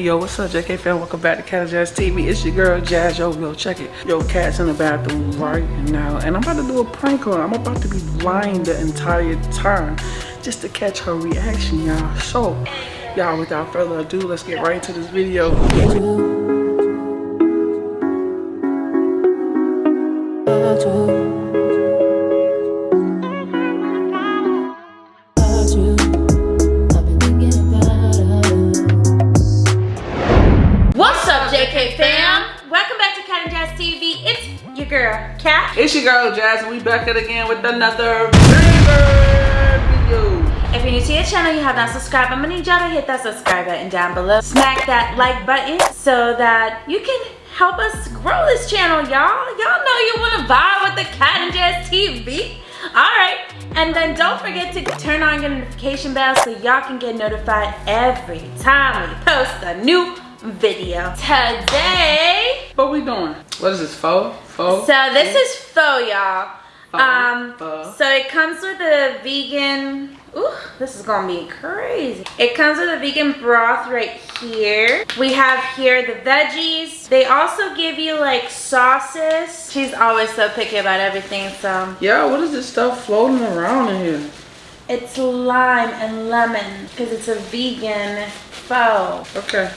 Yo, what's up, JK fam? Welcome back to Cat Jazz TV. It's your girl, Jazz. Yo, yo, check it. Yo, Cat's in the bathroom right now. And I'm about to do a prank on her. I'm about to be lying the entire time just to catch her reaction, y'all. So, y'all, without further ado, let's get right into this video. JK fam? Welcome back to Cat and Jazz TV. It's your girl, Cat. It's your girl, Jazz, and we back at it again with another video. If you're new to your channel, you have not subscribed, I'm gonna need y'all to hit that subscribe button down below. Smack that like button so that you can help us grow this channel, y'all. Y'all know you wanna vibe with the Cat and Jazz TV. Alright, and then don't forget to turn on your notification bell so y'all can get notified every time we post a new video. Today, What we doing? What is this, pho? Pho? So this is pho, y'all. Um, pho. so it comes with a vegan. Ooh, this is gonna be crazy. It comes with a vegan broth right here. We have here the veggies. They also give you like sauces. She's always so picky about everything, so Yeah, what is this stuff floating around in here? it's lime and lemon because it's a vegan pho. Okay.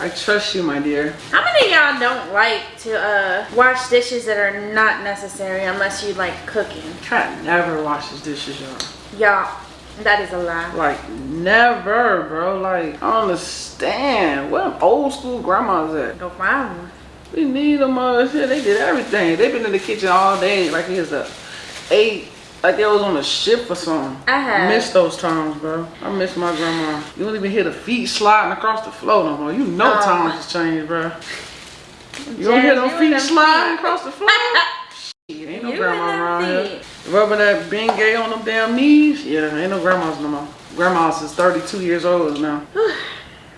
I trust you, my dear. How many of y'all don't like to uh, wash dishes that are not necessary unless you like cooking? Cat never washes dishes, y'all. Y'all, that is a lie. Like, never, bro. Like, I don't understand. What old school grandmas at? Go find one. We need them, uh, shit. They did everything. They've been in the kitchen all day. Like, it's a eight. Like it was on a ship or something. I have. miss those times, bro. I miss my grandma. You don't even hear the feet sliding across the floor no more. You know Oh. times has changed, bro. You don't hear them feet sliding feet. across the floor? Shit, ain't no You grandma around here. Rubbing that Bengay on them damn knees? Yeah, ain't no grandmas no more. Grandmas is 32 years old now.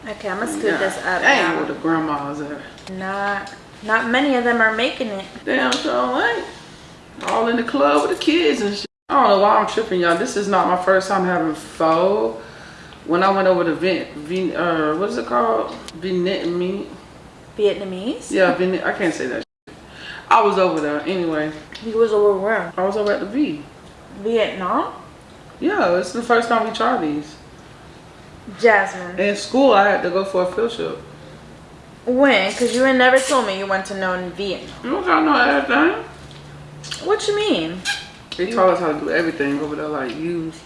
Okay, I'm gonna scoot this up Dang, now. where the grandmas at? Not, not many of them are making it. Damn, so ain't. All in the club with the kids and shit. I don't know why I'm tripping, y'all. This is not my first time having pho. When I went over to Vin, Vin uh, what is it called? Vietnamese? Vietnamese? Yeah, Vin, I can't say that shit. I was over there anyway. He was over where? I was over at the V. Vietnam? Yeah, it's the first time we tried these. Jasmine. In school, I had to go for a field trip. When? Cause you had never told me you went to known Vietnam. You don't know everything. What you mean? They taught us how to do everything over there, like use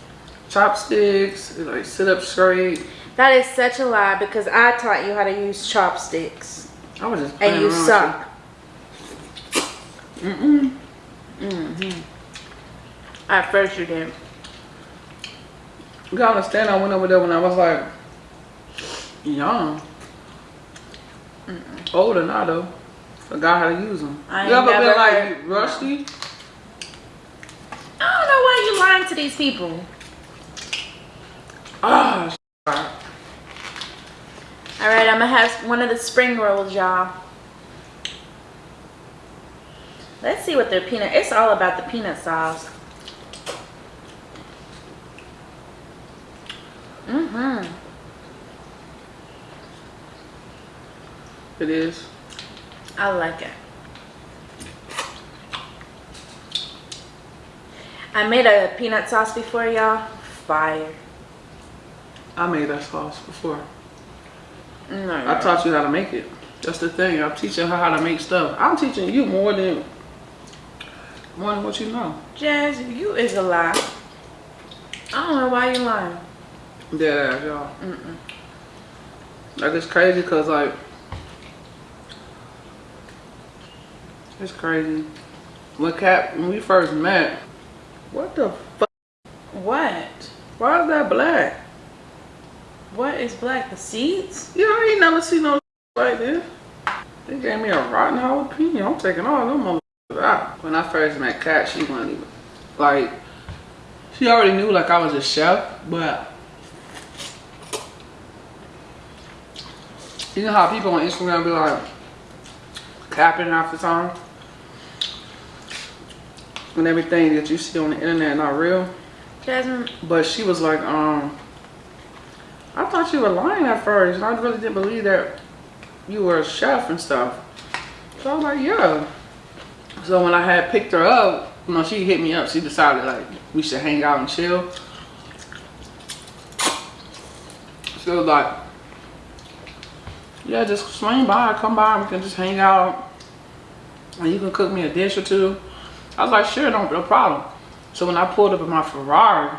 chopsticks, like sit up straight. That is such a lie because I taught you how to use chopsticks. I was just playing And you around with suck. Mm-mm. Mm-hmm. At first you did. You gotta understand, I went over there when I was like young. Older now though. Forgot how to use them. I you ever been like rusty? I don't know why you lying to these people. Ah, All right, I'm gonna have one of the spring rolls, y'all. Let's see what their peanut. It's all about the peanut sauce. Mhm. it is. I like it. I made a peanut sauce before, y'all. Fire. I made that sauce before. No, I taught you how to make it. That's the thing. I'm teaching her how to make stuff. I'm teaching you more than more than what you know. Jazz, you is a lie. I don't know why you lying. Dead ass, y'all. Like it's crazy because like it's crazy. When Cap when we first met, what the fuck? What? Why is that black? What is black? The seeds? Yeah, I ain't never seen no like this. They gave me a rotten jalapeno. I'm taking all them motherfuckers out. When I first met Cat, she wasn't even like she already knew like I was a chef, but you know how people on Instagram be like capping half the time? And everything that you see on the internet not real. Jasmine, But she was like, um, I thought you were lying at first, and I really didn't believe that you were a chef and stuff. So I was like, yeah. So when I had picked her up, you know, she hit me up. She decided like we should hang out and chill. She was like, yeah, just swing by, come by, we can just hang out. And you can cook me a dish or two. I was like, sure, no, no problem. So when I pulled up in my Ferrari,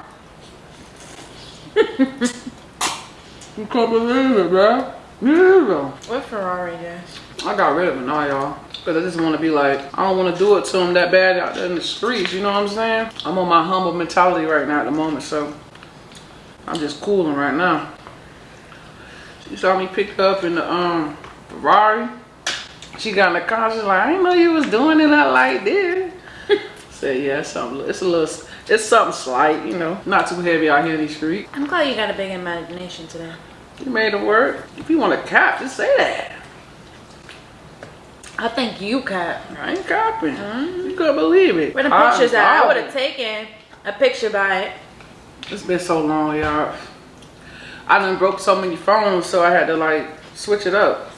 you can't believe it, bro. Yeah. What Ferrari is? I got rid of it now, y'all. Because I just want to be like, I don't want to do it to them that bad out there in the streets, you know what I'm saying? I'm on my humble mentality right now at the moment, so I'm just cooling right now. She saw me pick up in the um Ferrari. She got in the car, she's like, I didn't know you was doing it like this. Said, yeah, something, it's a little, it's something slight, you know, not too heavy out here in these streets. I'm glad you got a big imagination today. You made it work. If you want to cap, just say that. I think you cap. I ain't capping. Mm-hmm. You couldn't believe it. Where the pictures at? I would have taken a picture by it. It's been so long, y'all. I done broke so many phones, so I had to like switch it up.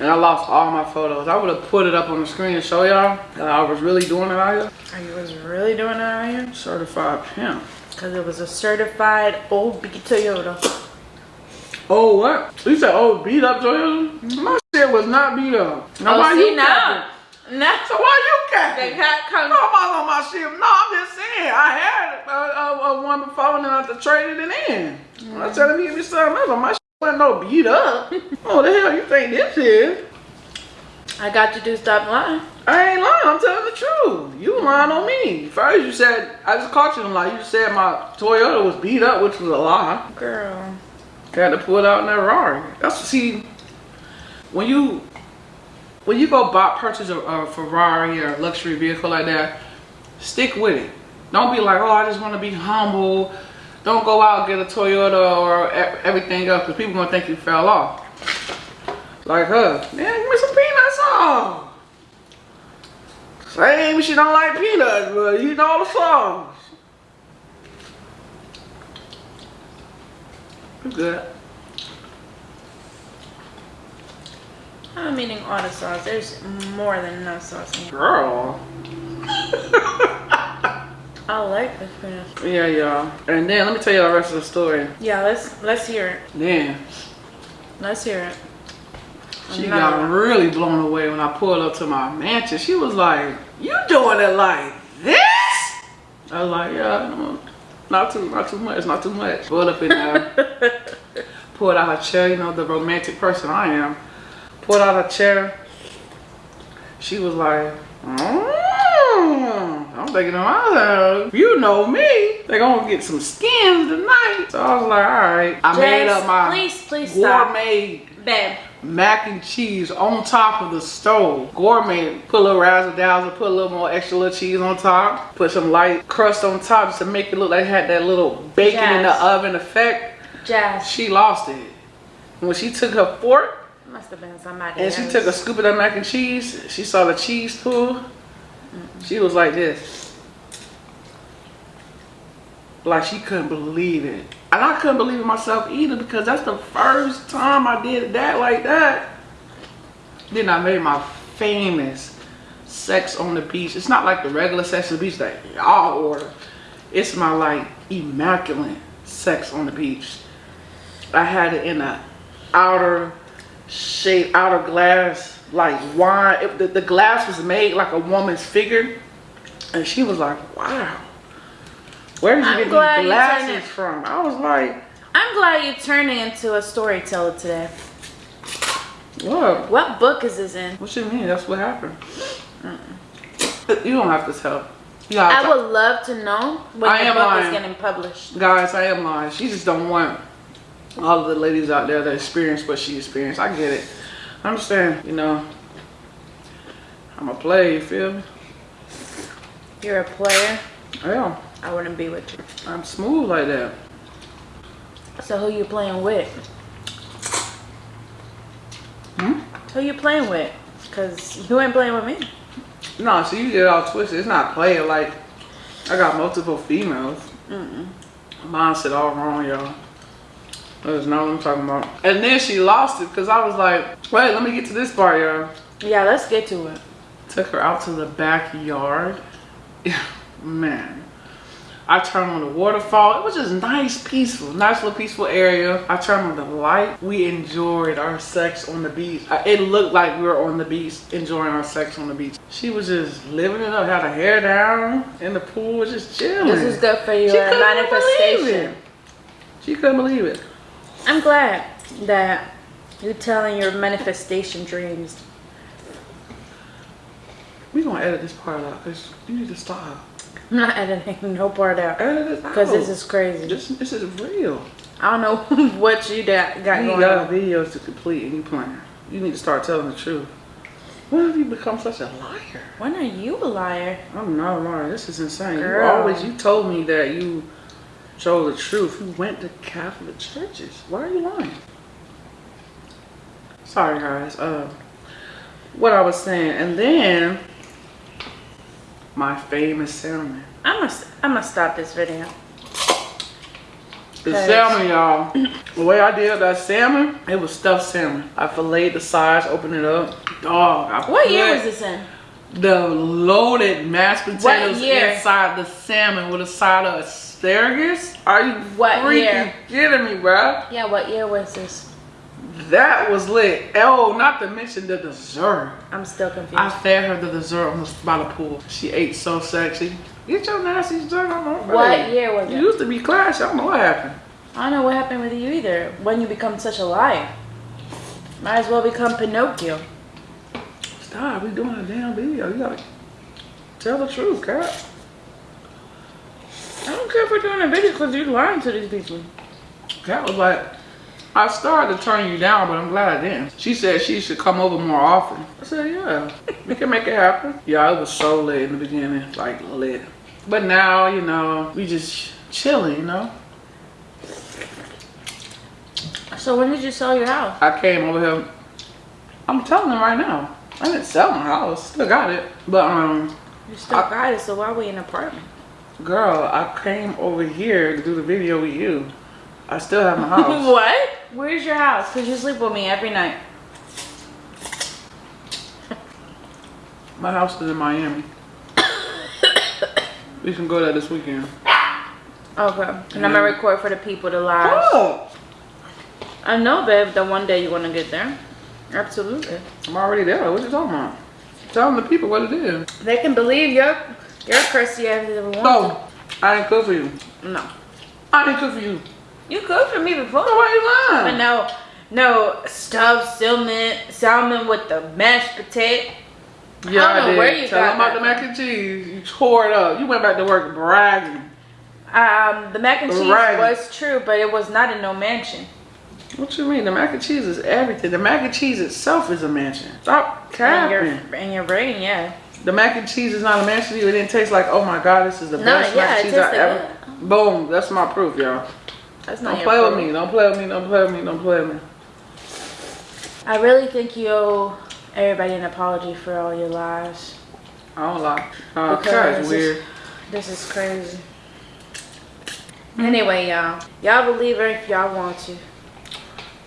And I lost all my photos. I would have put it up on the screen to show y'all that I was really doing it out here. Are you was really doing it out here? Certified pimp. Because it was a certified old big Toyota. Oh, what? You said, old beat up Toyota? My shit was not beat up. Now, oh, why see you capping? Now. So why you capping? The cat No, comes. I'm on my ship. No, I'm just saying. I had a, a, a one before and then I had to trade it in. When I mm. telling me give me something else, my wasn't no beat up. oh, the hell you think this is? I got you to stop lying. I ain't lying. I'm telling the truth. You lying on me. First you said, I just caught you in a lie. You said my Toyota was beat up, which was a lie. Girl. Had to pull it out in that Rari. That's see, when you when you go buy purchase a, a Ferrari or a luxury vehicle like that, stick with it. Don't be like, oh, I just want to be humble. Don't go out and get a Toyota or everything else because people gonna think you fell off. Like her, man, give me some peanuts on. Same, she don't like peanuts, but you know the songs. You good? I'm eating all the sauce. There's more than enough sauce in here. Girl. I like this yeah, y'all. And then let me tell you the rest of the story. Yeah, let's let's hear it. Then Let's hear it. she got really blown away when I pulled up to my mansion. She was like, "You doing it like this?" I was like, "Yeah, no, not too, not too much, not too much." Pulled up in there, pulled out her chair. You know the romantic person I am. Pulled out her chair. She was like, mm, I'm thinking to myself, you know me. They gonna get some skins tonight. So I was like, all right. I made up my please, please gourmet Babe. mac and cheese on top of the stove. Gourmet, put a little razzle dazzle, put a little more extra little cheese on top, put some light crust on top just to make it look like it had that little bacon in the oven effect. Jazz. She lost it. When she took her fork Must have been somebody and she took a scoop of that mac and cheese, she saw the cheese pool. She was like this. Like she couldn't believe it. And I couldn't believe it myself either because that's the first time I did that like that. Then I made my famous sex on the beach. It's not like the regular sex on the beach that y'all order. It's my like immaculate sex on the beach. I had it in a outer shape, outer glass, like wine. It, the, the glass was made like a woman's figure. And she was like, wow. Where did you I'm get these glasses from? I was like, I'm glad you're turning into a storyteller today. what? What book is this in? What you mean? That's what happened. You don't have to tell. Gotta I would love to know when I your book lying. is getting published. Guys, I am lying. She just don't want all of the ladies out there that experience what she experienced. I get it. I understand, you know. I'm a player, you feel me? You're a player. I am. I wouldn't be with you. I'm smooth like that. So who you playing with? Hmm? Who you playing with? Cause you ain't playing with me. No, so you get all twisted. It's not player like I got multiple females. Mm-mm. Mine said all wrong, y'all. That's not what I'm talking about. And then she lost it because I was like, wait, let me get to this part, y'all. Yeah, let's get to it. Took her out to the backyard. Man. I turned on the waterfall. It was just nice, peaceful, nice little peaceful area. I turned on the light. We enjoyed our sex on the beach. It looked like we were on the beach, enjoying our sex on the beach. She was just living it up, had her hair down in the pool, was just chilling. This is good for your She couldn't believe manifestation. it. She couldn't believe it. I'm glad that you're telling your manifestation dreams. We gonna edit this part out because you need to stop. I'm not editing no part out Edit this out. because this is crazy. this, this is real. I don't know what you got, got You going got on. videos to complete and you plan. You need to start telling the truth. When have you become such a liar? When are you a liar? I'm not a liar. This is insane. Girl. You always you told me that you told the truth. You went to Catholic churches. Why are you lying? Sorry guys. Uh what I was saying. And then my famous salmon. I'm gonna I'm gonna stop this video. The salmon, y'all. The way I did that salmon, it was stuffed salmon. I filleted the sides, opened it up. Dog. I What year was this in? The loaded mashed potatoes inside the salmon with a side of asparagus. Are you What freaking year? kidding me, bruh? Yeah, what year was this? That was lit. Oh, not to mention the dessert. I'm still confused. I fed her the dessert on the, by the pool. She ate so sexy. Get your nasty dessert on my what year was You it? used to be class. I don't know what happened. I don't know what happened with you either. When you become such a liar, might as well become Pinocchio. Stop, we doing a damn video. You gotta tell the truth, Cat. Care if we're doing a video because you're lying to these people. Cat was like, I started to turn you down, but I'm glad I didn't. She said she should come over more often. I said, yeah, we can make it happen. Yeah, it was so lit in the beginning, like lit. But now, you know, we just chilling, you know. So when did you sell your house? I came over here. I'm telling them right now. I didn't sell my house. Still got it. But um, You still I- got it, so why we in an apartment? Girl, I came over here to do the video with you. I still have my house. what? Where's your house? Cause you sleep with me every night. my house is in Miami. we can go there this weekend. Okay. And I'm gonna record for the people to live. Oh, I know, babe, that one day you wanna get there. Absolutely. I'm already there. What you talking about? Telling the people what it is. They can believe your your Christianity if they want Oh, I didn't cook for you. No. I didn't cook for you. You cooked for me before. So why you lying? But no, no stuffed salmon, salmon with the mashed potato. Yeah, I don't know did. where you Tell them about the mac and cheese. You tore it up. You went back to work bragging. Um, the mac and cheese Right. was true, but it was not in no mansion. What you mean? The mac and cheese is everything. The mac and cheese itself is a mansion. Stop In capping. your, in your brain, yeah. The mac and cheese is not a mansion. It didn't taste like, oh my god, this is the No, best yeah, mac and cheese I ever. Boom. That's my proof, y'all. That's not Don't play with me. Don't play with me. Don't play with me. Don't play with me. I really think you owe everybody an apology for all your lies. I don't lie. Uh, Because weird. This is crazy. Anyway, y'all. Y'all believe her if y'all want to.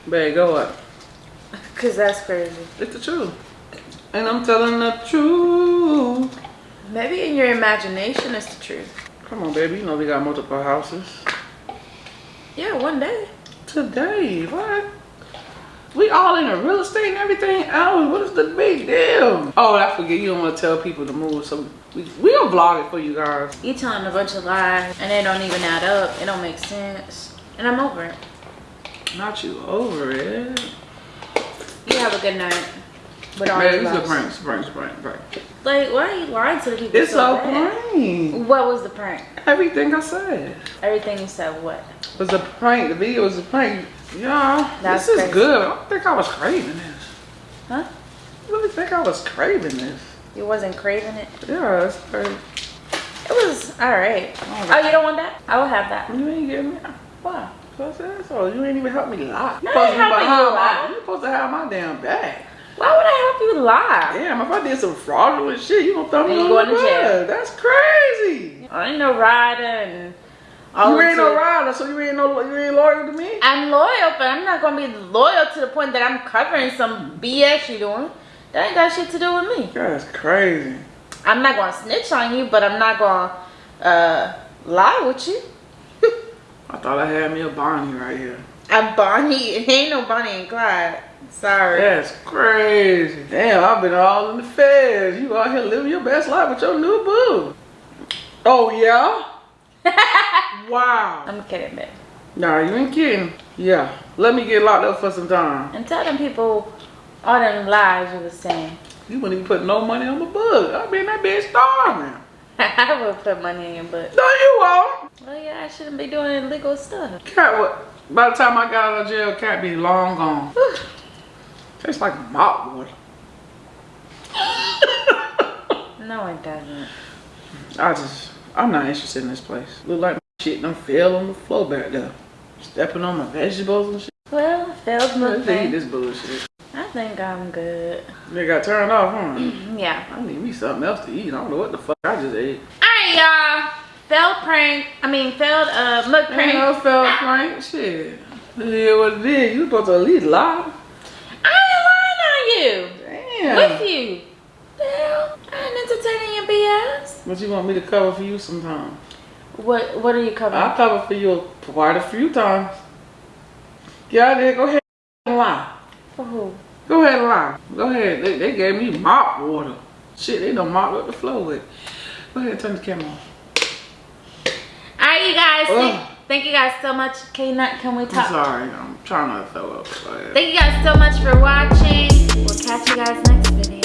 Babe, go up. Because that's crazy. It's the truth. And I'm telling the truth. Maybe in your imagination it's the truth. Come on, baby. You know we got multiple houses. Yeah, one day. Today, what? We all in the real estate and everything else. What is the big deal? Oh, I forget. You don't want to tell people to move, so we we'll vlog it for you guys. You telling a bunch of lies and they don't even add up. It don't make sense. And I'm over it. Not you over it. You have a good night. With all Man, it's a prank, it's prank, it's prank, prank. Like, why are you lying to the people It's so a bad? prank. What was the prank? Everything I said Everything you said, what? It was a prank. The video was a prank. Y'all, That's this is crazy. good. I don't think I was craving this. Huh? I really think I was craving this. You wasn't craving it? Yeah, that's crazy. It was alright. Oh, Oh, you don't want that? I will have that. You ain't getting me. Why? So I said so. You ain't even help me lie. You I supposed to be behind you my. lie. You supposed to have my damn back. Why would I help you lie? Damn, if I did some fraudulent shit, you gonna throw me And you on going the to jail. That's crazy. I ain't no rider and You ain't no rider, so you ain't no you ain't loyal to me. I'm loyal, but I'm not gonna be loyal to the point that I'm covering some BS you doing. That ain't got shit to do with me. That's crazy. I'm not gonna snitch on you, but I'm not gonna uh, lie with you. I thought I had me a Bonnie right here. I'm Bonnie. Ain't no Bonnie and Clyde. Sorry. That's crazy. Damn, I've been all in the feds. You out here living your best life with your new boo. Oh yeah? wow. I'm kidding, man. Nah, you ain't kidding. Yeah. Let me get locked up for some time. And tell them people all them lies you was saying. You wouldn't even put no money on my book. I mean that bitch starving. I would put money in your butt. No, you won't. Well, yeah, I shouldn't be doing illegal stuff. Cat, what? By the time I got out of jail, cat be long gone. Tastes like mop water. No, it doesn't. I just, I'm not interested in this place. Look like my shit done fell on the floor back there. Stepping on my vegetables and shit. Well, failed eat movement. this bullshit. I think I'm good. They got turned off, huh? Yeah. I need me something else to eat. I don't know what the fuck I just ate. Alright, y'all. Failed prank. I mean, failed uh mug Ain't prank. no fell prank. Shit. It is what it is. You supposed to at least lie. I ain't lying on you. Damn. With you. Hell, I ain't entertaining your BS. But you want me to cover for you sometime. What What are you covering? I cover for you quite a few times. Get out there. Go ahead and lie. For who? Go ahead and lie. Go ahead. They, they gave me mop water. Shit, they done mopped up the floor with. Go ahead and turn the camera on. Alright, you guys. Thank, you guys so much. K Nut, can we talk? I'm sorry. I'm trying not to fill up. Thank you guys so much for watching. We'll catch you guys next video.